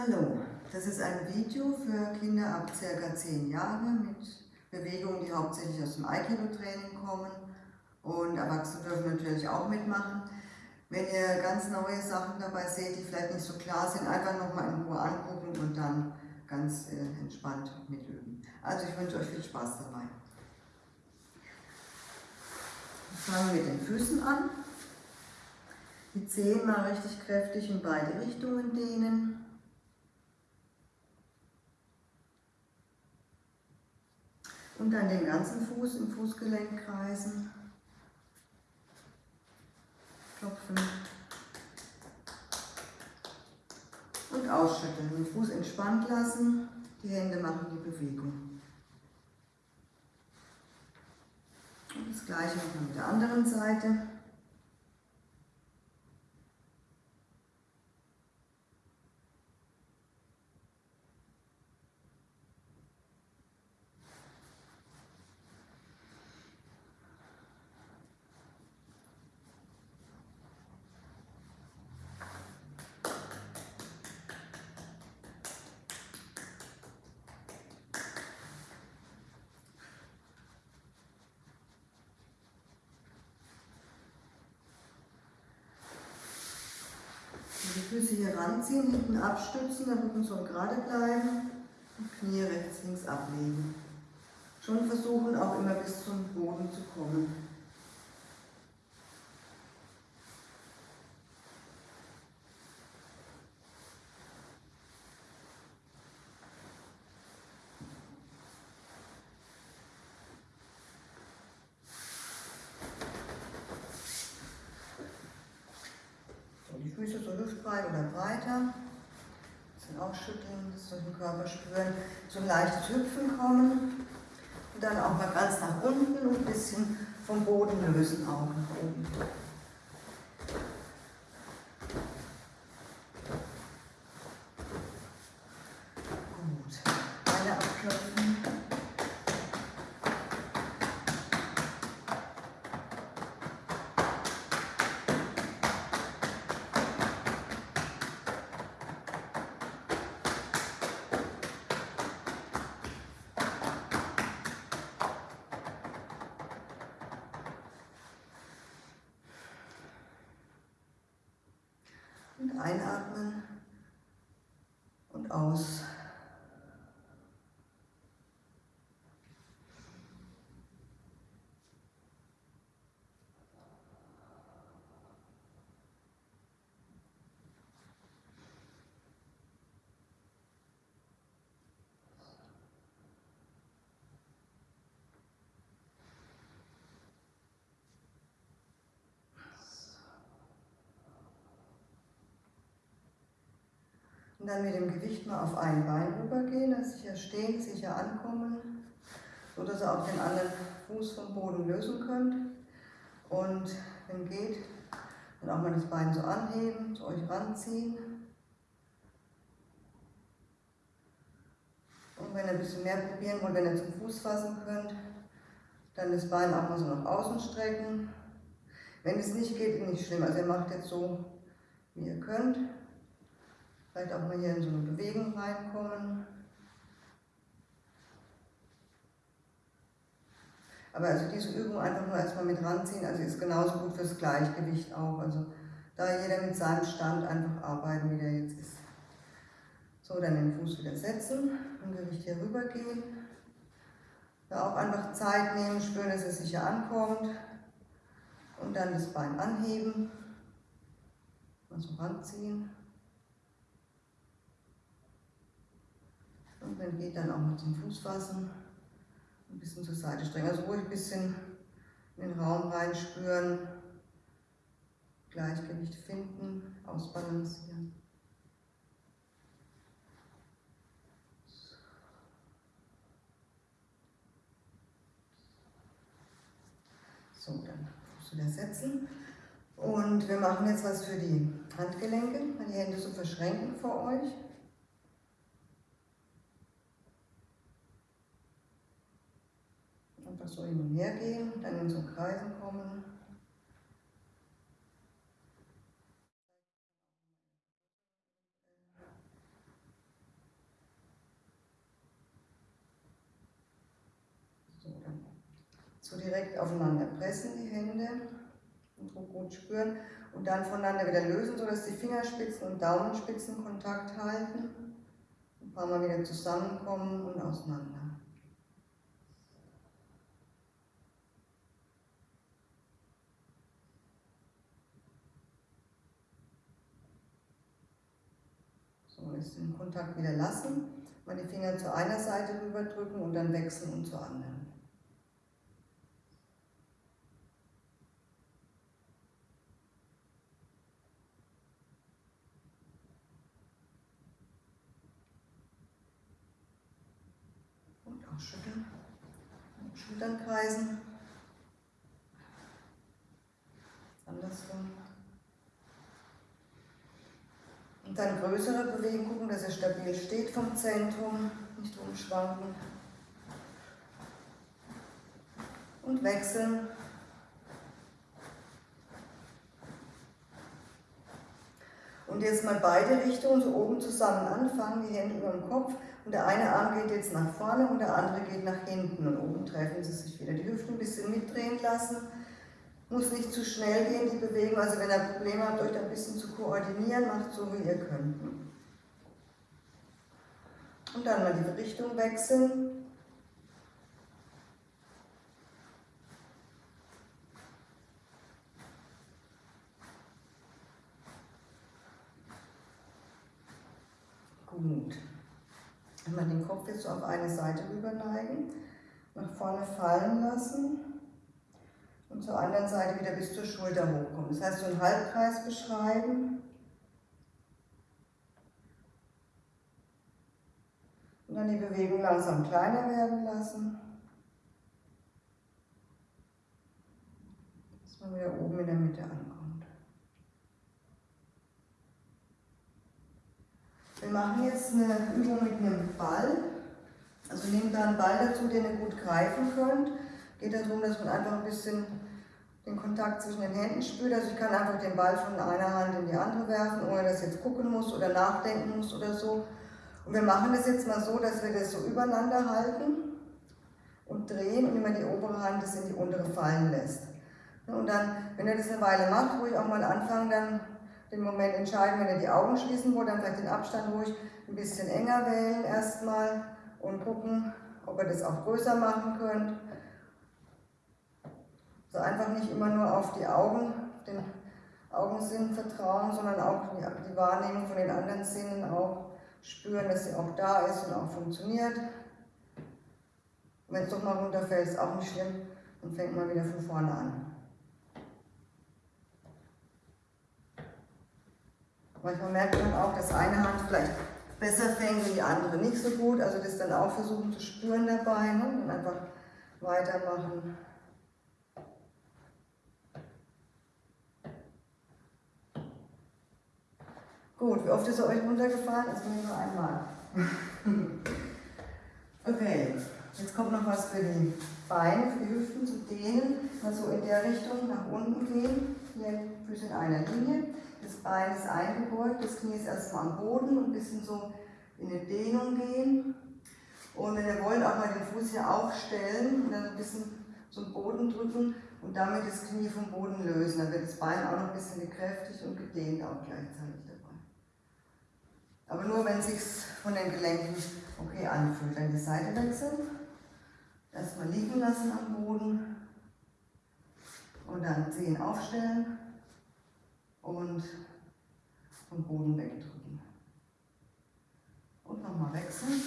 Hallo, das ist ein Video für Kinder ab ca. 10 Jahre mit Bewegungen, die hauptsächlich aus dem Aikido-Training kommen und Erwachsene dürfen natürlich auch mitmachen. Wenn ihr ganz neue Sachen dabei seht, die vielleicht nicht so klar sind, einfach nochmal in Ruhe angucken und dann ganz äh, entspannt mitüben. Also ich wünsche euch viel Spaß dabei. Fangen wir mit den Füßen an. Die Zehen mal richtig kräftig in beide Richtungen dehnen. Und dann den ganzen Fuß im Fußgelenk kreisen. Klopfen. Und ausschütteln. Den Fuß entspannt lassen. Die Hände machen die Bewegung. Und das gleiche machen mit der anderen Seite. Die Füße hier ranziehen, hinten abstützen, der Rücken soll gerade bleiben und Knie rechts, links ablegen. Schon versuchen auch immer bis zum Boden zu kommen. Füße so hüftbreit oder breiter. Bisschen ausschütteln, das durch den Körper spüren. So ein leichtes Hüpfen kommen. Und dann auch mal ganz nach unten und ein bisschen vom Boden lösen, auch nach oben. Und einatmen und aus. Und dann mit dem Gewicht mal auf ein Bein rübergehen, also sicher stehen, sicher ankommen, so dass ihr auch den anderen Fuß vom Boden lösen könnt. Und wenn geht, dann auch mal das Bein so anheben, zu euch ranziehen. Und wenn ihr ein bisschen mehr probieren wollt, wenn ihr zum Fuß fassen könnt, dann das Bein auch mal so nach außen strecken. Wenn es nicht geht, nicht schlimm. Also ihr macht jetzt so, wie ihr könnt. Vielleicht auch mal hier in so eine Bewegung reinkommen. Aber also diese Übung einfach nur erstmal mit ranziehen, also ist genauso gut fürs Gleichgewicht auch. Also da jeder mit seinem Stand einfach arbeiten, wie der jetzt ist. So, dann den Fuß wieder setzen und Gewicht hier rüber gehen. Da auch einfach Zeit nehmen, spüren, dass es sicher ankommt. Und dann das Bein anheben. Mal so ranziehen. Und wenn geht, dann auch mal zum Fuß fassen. Ein bisschen zur Seite strecken. Also ruhig ein bisschen in den Raum reinspüren. Gleichgewicht finden, ausbalancieren. So, dann Fuß wieder setzen. Und wir machen jetzt was für die Handgelenke, die Hände so verschränken vor euch. Einfach so hin und her gehen, dann in so Kreisen kommen. So, so direkt aufeinander pressen die Hände und Druck gut spüren und dann voneinander wieder lösen, sodass die Fingerspitzen und Daumenspitzen Kontakt halten. Ein paar Mal wieder zusammenkommen und auseinander. So, jetzt den Kontakt wieder lassen, mal die Finger zu einer Seite rüberdrücken und dann wechseln und zur anderen. Schütteln. Schultern kreisen. Andersrum. Und dann größere Bewegungen gucken, dass er stabil steht vom Zentrum, nicht umschwanken. Und wechseln. Und jetzt mal beide Richtungen so oben zusammen anfangen, die Hände über dem Kopf und der eine Arm geht jetzt nach vorne und der andere geht nach hinten und oben treffen sie sich wieder. Die Hüften ein bisschen mitdrehen lassen, muss nicht zu schnell gehen, die Bewegung, also wenn ihr Probleme habt, euch da ein bisschen zu koordinieren, macht so, wie ihr könnt. Und dann mal die Richtung wechseln. Gut. Einmal den Kopf jetzt so auf eine Seite rüber neigen, nach vorne fallen lassen und zur anderen Seite wieder bis zur Schulter hochkommen. Das heißt, so einen Halbkreis beschreiben. Und dann die Bewegung langsam kleiner werden lassen. Dass man wieder oben in der Mitte ankommt. Wir machen jetzt eine Übung mit einem Ball. Also nehmt da einen Ball dazu, den ihr gut greifen könnt. Geht darum, dass man einfach ein bisschen den Kontakt zwischen den Händen spürt. Also ich kann einfach den Ball von einer Hand in die andere werfen, ohne dass ich jetzt gucken muss oder nachdenken muss oder so. Und wir machen das jetzt mal so, dass wir das so übereinander halten und drehen und immer die obere Hand das in die untere fallen lässt. Und dann, wenn ihr das eine Weile macht, ruhig auch mal anfangen, dann den Moment entscheiden, wenn ihr die Augen schließen wollt, dann vielleicht den Abstand ruhig ein bisschen enger wählen erstmal und gucken, ob ihr das auch größer machen könnt. So einfach nicht immer nur auf die Augen, den Augensinn vertrauen, sondern auch die, die Wahrnehmung von den anderen Sinnen auch spüren, dass sie auch da ist und auch funktioniert. Wenn es doch mal runterfällt, ist auch nicht schlimm. Dann fängt man wieder von vorne an. Manchmal merkt man auch, dass eine Hand vielleicht besser fängt und die andere nicht so gut. Also das dann auch versuchen zu spüren dabei ne? und einfach weitermachen. Gut, wie oft ist er euch runtergefallen? Das war nur einmal. okay, jetzt kommt noch was für die Beine, für die Hüften zu dehnen. Mal so in der Richtung nach unten gehen. Hier Füße in einer Linie. Das Bein ist eingebeugt, das Knie ist erstmal am Boden und ein bisschen so in eine Dehnung gehen. Und wenn ihr wollt, auch mal den Fuß hier aufstellen und dann ein bisschen zum Boden drücken und damit das Knie vom Boden lösen. Dann wird das Bein auch noch ein bisschen gekräftigt und gedehnt auch gleichzeitig. Aber nur, wenn es sich von den Gelenken okay anfühlt. Dann die Seite wechseln. Erstmal liegen lassen am Boden und dann Zehen aufstellen und vom Boden wegdrücken. Und nochmal wechseln.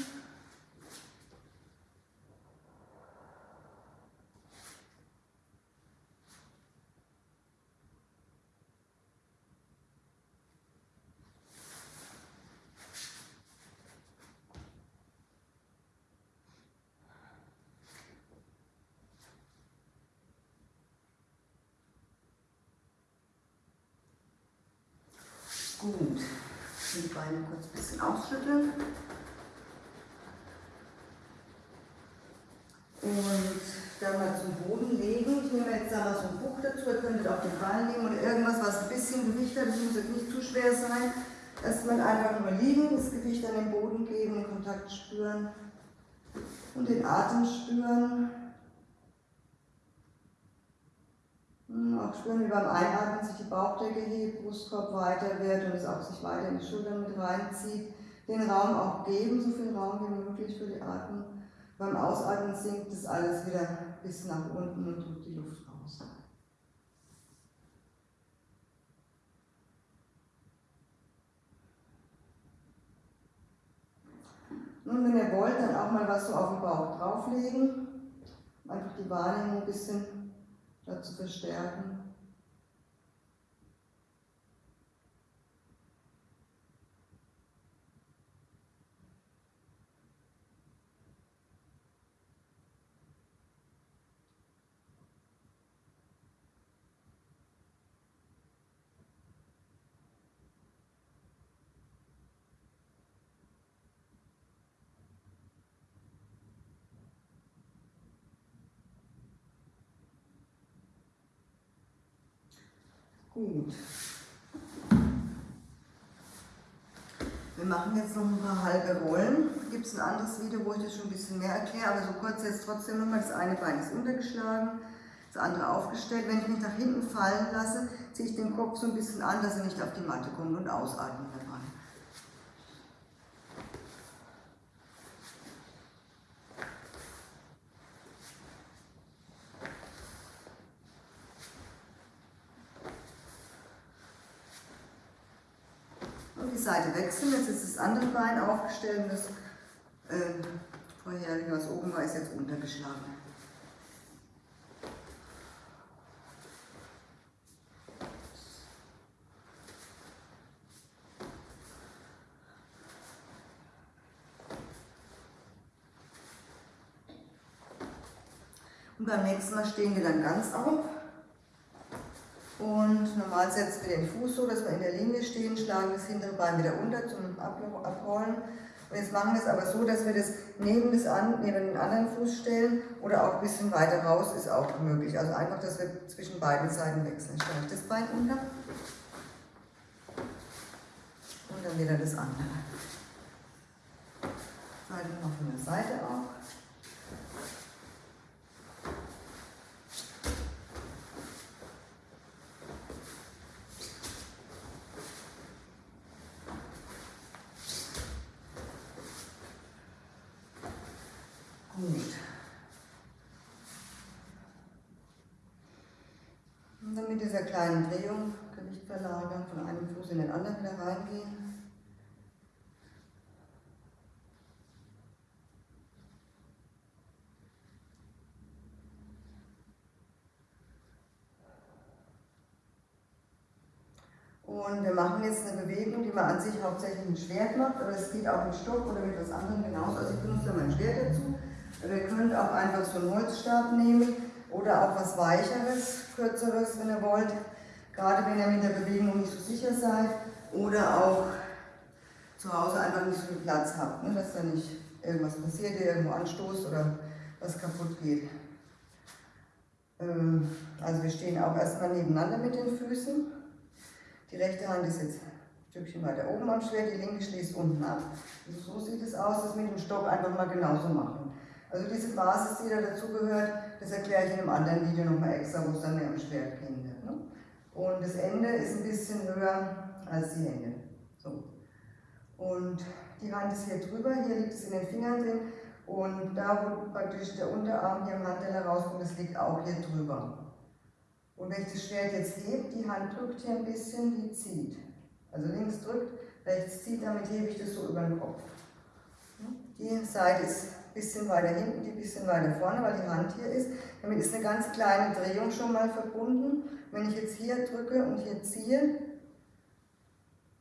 Gut. Die Beine kurz ein bisschen ausschütteln. Und dann mal zum Boden legen. Ich nehme jetzt da mal so ein Buch dazu. Ihr könntet auch den Ball nehmen oder irgendwas, was ein bisschen Gewicht hat. Das muss jetzt nicht zu schwer sein. Erstmal einfach nur liegen, das Gewicht an den Boden geben, den Kontakt spüren und den Atem spüren. Auch spüren, wie beim Einatmen sich die Bauchdecke hebt, Brustkorb weiter wird und es auch sich weiter in die Schultern mit reinzieht. Den Raum auch geben, so viel Raum wie möglich für die Atmung. Beim Ausatmen sinkt das alles wieder bis nach unten und drückt die Luft raus. Nun, wenn ihr wollt, dann auch mal was so auf den Bauch drauflegen. Einfach die Wahrnehmung ein bisschen dazu verstärken. Gut. Wir machen jetzt noch ein paar halbe Rollen. Gibt es ein anderes Video, wo ich das schon ein bisschen mehr erkläre, aber so kurz jetzt trotzdem nochmal. Das eine Bein ist untergeschlagen, das andere aufgestellt. Wenn ich mich nach hinten fallen lasse, ziehe ich den Kopf so ein bisschen an, dass er nicht auf die Matte kommt und ausatmen dabei. Seite wechseln. Jetzt ist das andere Und das äh, vorherige, was oben war, ist jetzt untergeschlagen. Und beim nächsten Mal stehen wir dann ganz auf. Normal setzen wir den Fuß so, dass wir in der Linie stehen, schlagen das hintere Bein wieder unter zum Abrollen. Und jetzt machen wir es aber so, dass wir das neben, das an, neben den anderen Fuß stellen oder auch ein bisschen weiter raus ist auch möglich. Also einfach, dass wir zwischen beiden Seiten wechseln. Stelle ich das Bein unter und dann wieder das andere. Seite noch von der Seite auch. Dieser kleinen Drehung, Gewicht verlagern, von einem Fuß in den anderen wieder reingehen. Und wir machen jetzt eine Bewegung, die man an sich hauptsächlich mit Schwert macht, aber es geht auch mit Stock oder mit was anderem genauso. Also ich benutze mein Schwert dazu. Aber ihr könnt auch einfach so einen Holzstab nehmen oder auch was Weicheres, Kürzeres, wenn ihr wollt. Gerade wenn ihr mit der Bewegung nicht so sicher seid oder auch zu Hause einfach nicht so viel Platz habt, ne, dass da nicht irgendwas passiert, ihr irgendwo anstoßt oder was kaputt geht. Ähm, also wir stehen auch erstmal nebeneinander mit den Füßen. Die rechte Hand ist jetzt ein Stückchen weiter oben am Schwert, die linke schließt unten ab. Also so sieht es aus, das mit dem Stock einfach mal genauso machen. Also diese Basis, die da dazugehört, das erkläre ich in einem anderen Video nochmal extra, wo es dann mehr um Schwert gehen wird. Ne? Und das Ende ist ein bisschen höher als die Hände. So. Und die Hand ist hier drüber, hier liegt es in den Fingern drin. Und da, wo praktisch der Unterarm hier im Handteller rauskommt, das liegt auch hier drüber. Und wenn ich das Schwert jetzt hebe, die Hand drückt hier ein bisschen, die zieht. Also links drückt, rechts zieht, damit hebe ich das so über den Kopf. Die Seite ist bisschen weiter hinten, die bisschen weiter vorne, weil die Hand hier ist. Damit ist eine ganz kleine Drehung schon mal verbunden. Wenn ich jetzt hier drücke und hier ziehe,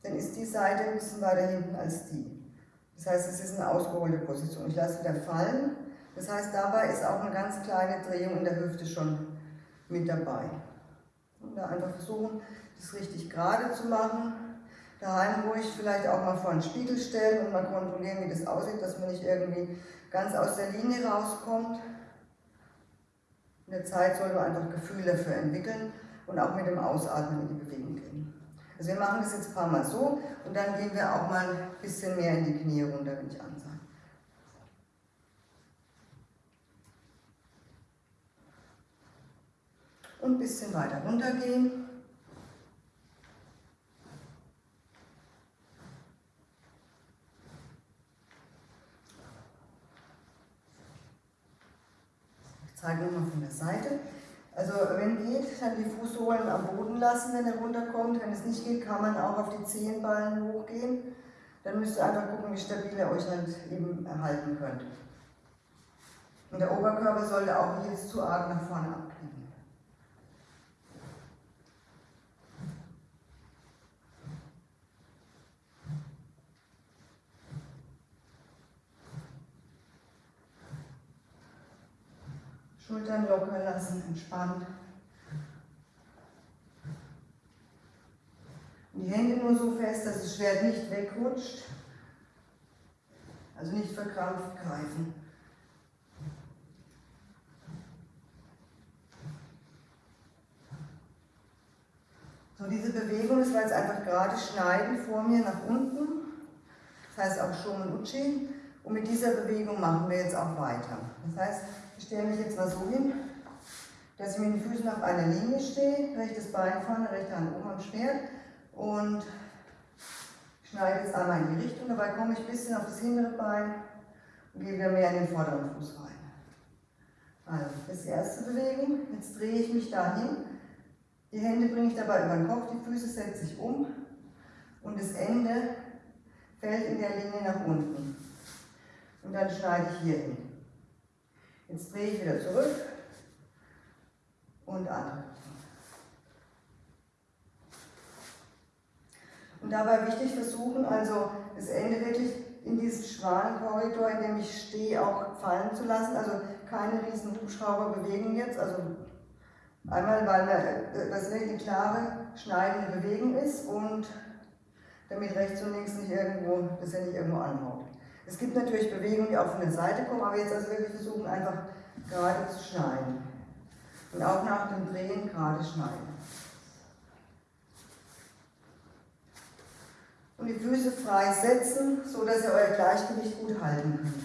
dann ist die Seite ein bisschen weiter hinten als die. Das heißt, es ist eine ausgeholte Position. Ich lasse wieder fallen. Das heißt, dabei ist auch eine ganz kleine Drehung in der Hüfte schon mit dabei. Und da einfach versuchen, das richtig gerade zu machen. Daheim ruhig vielleicht auch mal vor den Spiegel stellen und mal kontrollieren, wie das aussieht, dass man nicht irgendwie ganz aus der Linie rauskommt. In der Zeit soll man einfach Gefühle dafür entwickeln und auch mit dem Ausatmen in die Bewegung gehen. Also wir machen das jetzt ein paar Mal so und dann gehen wir auch mal ein bisschen mehr in die Knie runter, wenn ich ansage. und ein bisschen weiter runtergehen. Ich zeige nochmal von der Seite. Also wenn geht, dann die Fußsohlen am Boden lassen, wenn er runterkommt. Wenn es nicht geht, kann man auch auf die Zehenballen hochgehen. Dann müsst ihr einfach gucken, wie stabil ihr euch halt eben erhalten könnt. Und der Oberkörper sollte auch nicht jetzt zu arg nach vorne abknicken. Schultern locker lassen, entspannt. Und die Hände nur so fest, dass das Schwert nicht wegrutscht. Also nicht verkrampft greifen. So, diese Bewegung, das war jetzt einfach gerade schneiden vor mir nach unten. Das heißt auch Shomen Uchi. Und mit dieser Bewegung machen wir jetzt auch weiter. Das heißt, ich stelle mich jetzt mal so hin, dass ich mit den Füßen auf einer Linie stehe, rechtes Bein vorne, rechte Hand oben am Schwert und schneide jetzt einmal in die Richtung. Dabei komme ich ein bisschen auf das hintere Bein und gehe wieder mehr in den vorderen Fuß rein. Also, das ist die erste Bewegung. Jetzt drehe ich mich dahin. Die Hände bringe ich dabei über den Kopf, die Füße setze ich um und das Ende fällt in der Linie nach unten. Und dann schneide ich hier hin. Jetzt drehe ich wieder zurück und andere Und dabei wichtig versuchen, also das Ende wirklich in diesen schmalen Korridor, in dem ich stehe, auch fallen zu lassen. Also keine riesen Hubschrauber bewegen jetzt. Also einmal, weil das eine klare, schneidende Bewegung ist und damit rechts und links nicht irgendwo, dass er nicht irgendwo anhaut. Es gibt natürlich Bewegungen, die auch von der Seite kommen, aber jetzt also wirklich versuchen, einfach gerade zu schneiden. Und auch nach dem Drehen gerade schneiden. Und die Füße frei setzen, sodass ihr euer Gleichgewicht gut halten könnt.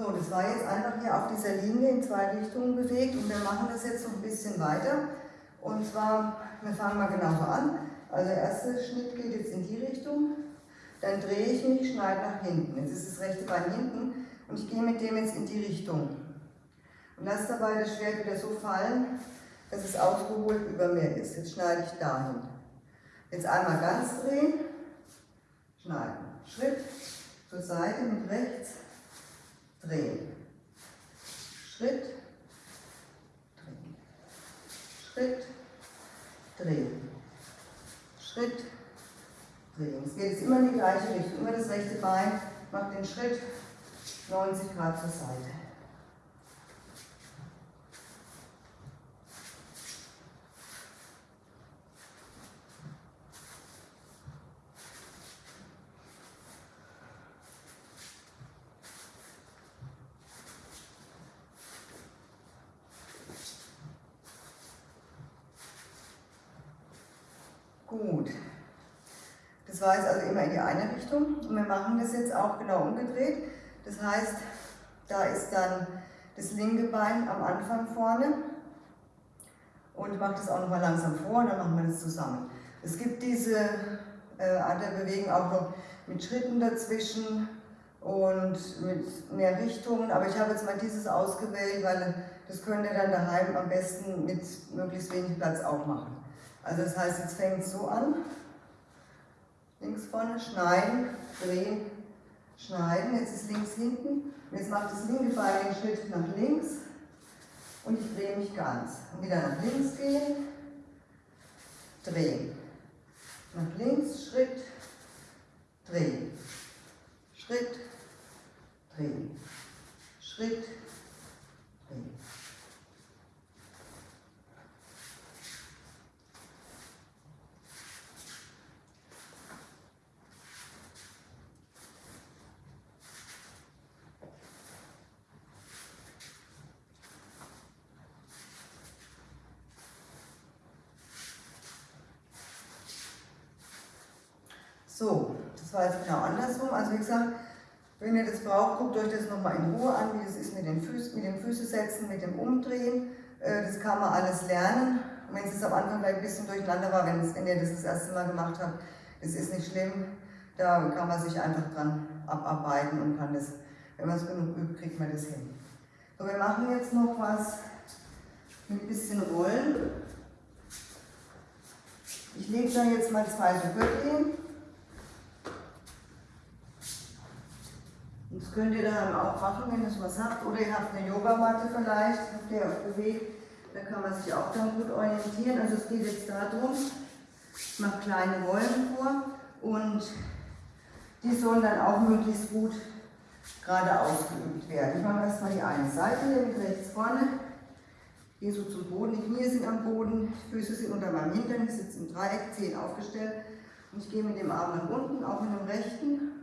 So, das war jetzt einfach hier auf dieser Linie in zwei Richtungen bewegt und wir machen das jetzt noch ein bisschen weiter. Und zwar, wir fangen mal genauso an. Also der erste Schnitt geht jetzt in die Richtung, dann drehe ich mich, schneide nach hinten. Jetzt ist das rechte Bein hinten und ich gehe mit dem jetzt in die Richtung. Und lasse dabei das Schwert wieder so fallen, dass es ausgeholt über mir ist. Jetzt schneide ich dahin. Jetzt einmal ganz drehen, schneiden. Schritt zur Seite mit rechts, drehen. Schritt, drehen. Schritt, drehen. Schritt, drehen. Es geht jetzt immer in die gleiche Richtung. Immer das rechte Bein macht den Schritt 90 Grad zur Seite. Gut. Das war jetzt also immer in die eine Richtung und wir machen das jetzt auch genau umgedreht. Das heißt, da ist dann das linke Bein am Anfang vorne und macht das auch nochmal langsam vor und dann machen wir das zusammen. Es gibt diese äh, der Bewegung auch noch mit Schritten dazwischen und mit mehr Richtungen, aber ich habe jetzt mal dieses ausgewählt, weil das könnt ihr dann daheim am besten mit möglichst wenig Platz auch machen. Also das heißt, jetzt fängt es so an. Links vorne, schneiden, drehen, schneiden. Jetzt ist links hinten. Und jetzt macht das linke Bein den Schritt nach links. Und ich drehe mich ganz. Und wieder nach links gehen, drehen. Nach links, Schritt, drehen. Schritt, drehen. Schritt, drehen. So, das war jetzt genau andersrum. Also wie gesagt, wenn ihr das braucht, guckt euch das nochmal in Ruhe an, wie das ist mit den, Füßen, mit den Füße setzen, mit dem Umdrehen. Äh, das kann man alles lernen. Und wenn es am Anfang vielleicht ein bisschen durcheinander war, wenn, wenn ihr das das erste Mal gemacht habt, das ist nicht schlimm. Da kann man sich einfach dran abarbeiten und kann das, wenn man es genug übt, kriegt man das hin. So, wir machen jetzt noch was mit ein bisschen Rollen. Ich lege da jetzt mal zwei so Gürtel hin. Das könnt ihr dann auch machen, wenn ihr was habt. Oder ihr habt eine Yogamatte vielleicht, habt ihr auch bewegt. Da kann man sich auch dann gut orientieren. Also es geht jetzt darum, ich mache kleine Rollen vor und die sollen dann auch möglichst gut gerade ausgeübt werden. Ich mache erstmal die eine Seite hier mit rechts vorne. Gehe so zum Boden, die Knie sind am Boden, die Füße sind unter meinem Hintern, ich sitze im Dreieck, Zehen aufgestellt. Und ich gehe mit dem Arm nach unten, auch mit dem rechten.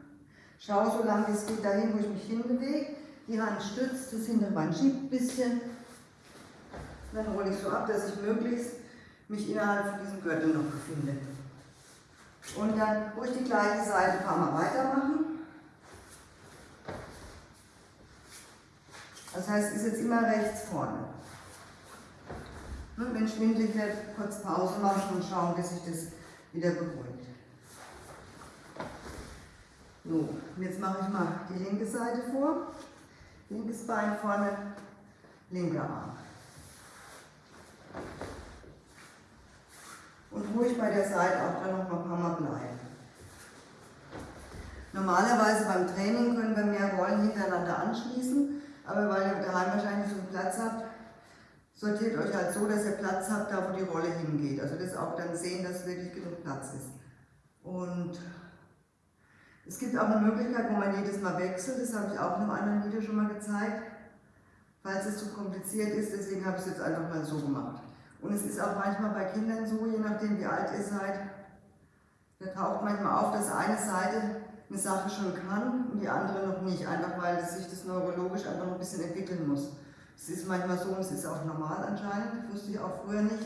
Schaue so lange es geht dahin, wo ich mich hinbewege. Die Hand stützt, das Hinterbein schiebt ein bisschen. Dann rolle ich so ab, dass ich möglichst mich innerhalb von diesem Gürtel noch befinde. Und dann ruhig die gleiche Seite ein paar Mal weitermachen. Das heißt, ist jetzt immer rechts vorne. Und wenn schwindelig wird, kurz Pause machen und schauen, bis sich das wieder beruhigt. So, und jetzt mache ich mal die linke Seite vor. Linkes Bein vorne, linker Arm. Und ruhig bei der Seite auch dann noch mal ein paar Mal bleiben. Normalerweise beim Training können wir mehr Rollen hintereinander anschließen, aber weil ihr daheim wahrscheinlich so viel Platz habt, sortiert euch halt so, dass ihr Platz habt, da wo die Rolle hingeht. Also das auch dann sehen, dass wirklich genug Platz ist. Und es gibt auch eine Möglichkeit, wo man jedes Mal wechselt, das habe ich auch in einem anderen Video schon mal gezeigt, falls es zu kompliziert ist, deswegen habe ich es jetzt einfach mal so gemacht. Und es ist auch manchmal bei Kindern so, je nachdem wie alt ihr seid, da taucht manchmal auf, dass eine Seite eine Sache schon kann und die andere noch nicht, einfach weil sich das neurologisch einfach ein bisschen entwickeln muss. Es ist manchmal so und es ist auch normal anscheinend, das wusste ich auch früher nicht.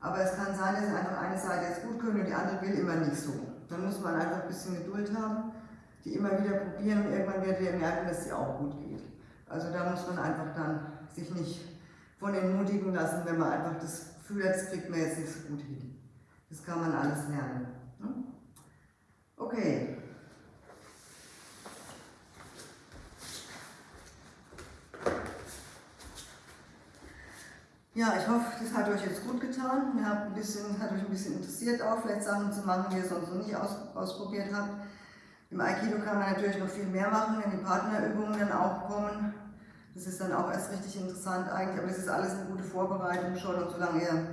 Aber es kann sein, dass einfach eine Seite jetzt gut könnt und die andere will immer nicht so. Dann muss man einfach ein bisschen Geduld haben, die immer wieder probieren und irgendwann werdet ihr merken, dass sie auch gut geht. Also da muss man einfach dann sich nicht von entmutigen lassen, wenn man einfach das Gefühl hat, das kriegt man jetzt nicht so gut hin. Das kann man alles lernen. Ne? Okay. Ja, ich hoffe, das hat euch jetzt gut getan. Ihr habt ein bisschen, hat euch ein bisschen interessiert auch, vielleicht Sachen zu machen, die ihr sonst noch nicht aus, ausprobiert habt. Im Aikido kann man natürlich noch viel mehr machen, wenn die Partnerübungen dann auch kommen. Das ist dann auch erst richtig interessant eigentlich, aber das ist alles eine gute Vorbereitung schon und solange ihr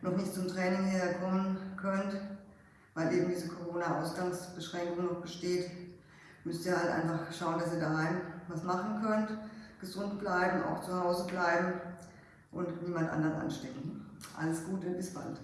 noch nicht zum Training herkommen könnt, weil eben diese Corona-Ausgangsbeschränkung noch besteht, müsst ihr halt einfach schauen, dass ihr daheim was machen könnt, gesund bleiben, auch zu Hause bleiben und niemand anderen anstecken. Alles Gute, bis bald.